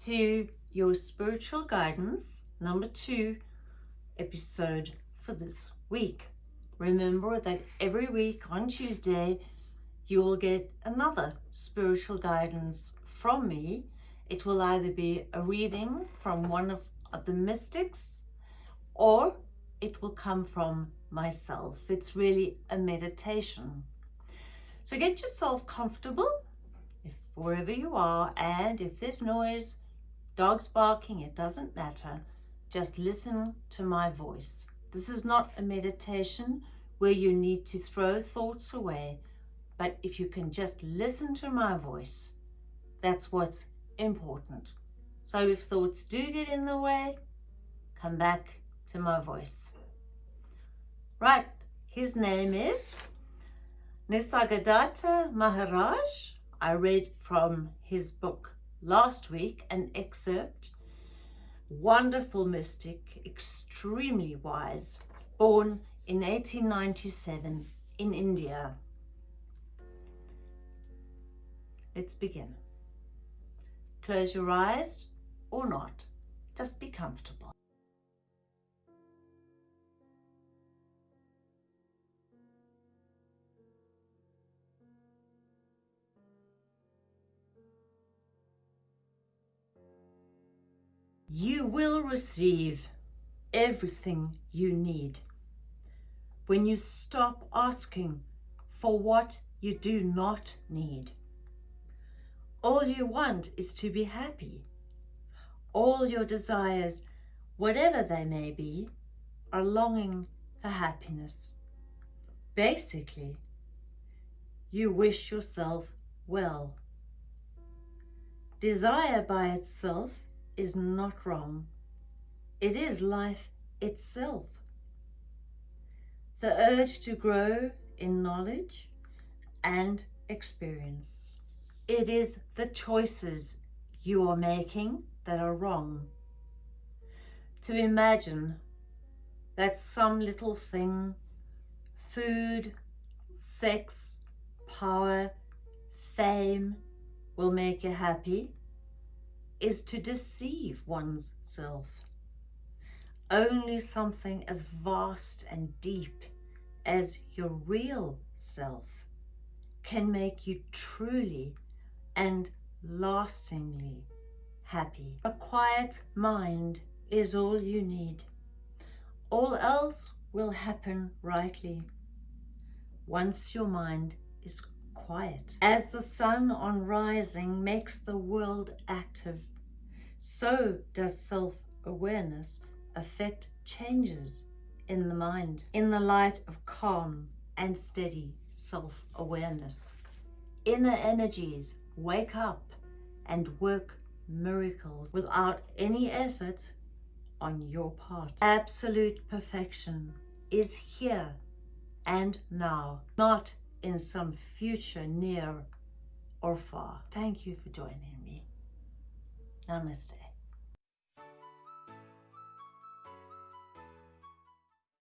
to your spiritual guidance number two episode for this week. Remember that every week on Tuesday you will get another spiritual guidance from me. It will either be a reading from one of the mystics or it will come from myself. It's really a meditation. So get yourself comfortable wherever you are and if there's noise, dogs barking, it doesn't matter. Just listen to my voice. This is not a meditation where you need to throw thoughts away, but if you can just listen to my voice, that's what's important. So if thoughts do get in the way, come back to my voice. Right, his name is Nisargadatta Maharaj. I read from his book last week an excerpt. Wonderful mystic, extremely wise, born in 1897 in India. Let's begin. Close your eyes or not, just be comfortable. You will receive everything you need when you stop asking for what you do not need. All you want is to be happy. All your desires, whatever they may be, are longing for happiness. Basically, you wish yourself well. Desire by itself is not wrong. It is life itself. The urge to grow in knowledge and experience. It is the choices you are making that are wrong. To imagine that some little thing, food, sex, power, fame, will make you happy is to deceive one's self. Only something as vast and deep as your real self can make you truly and lastingly happy. A quiet mind is all you need. All else will happen rightly once your mind is quiet. As the sun on rising makes the world active, so does self-awareness affect changes in the mind, in the light of calm and steady self-awareness. Inner energies wake up and work miracles without any effort on your part. Absolute perfection is here and now, not in some future near or far. Thank you for joining me. Namaste.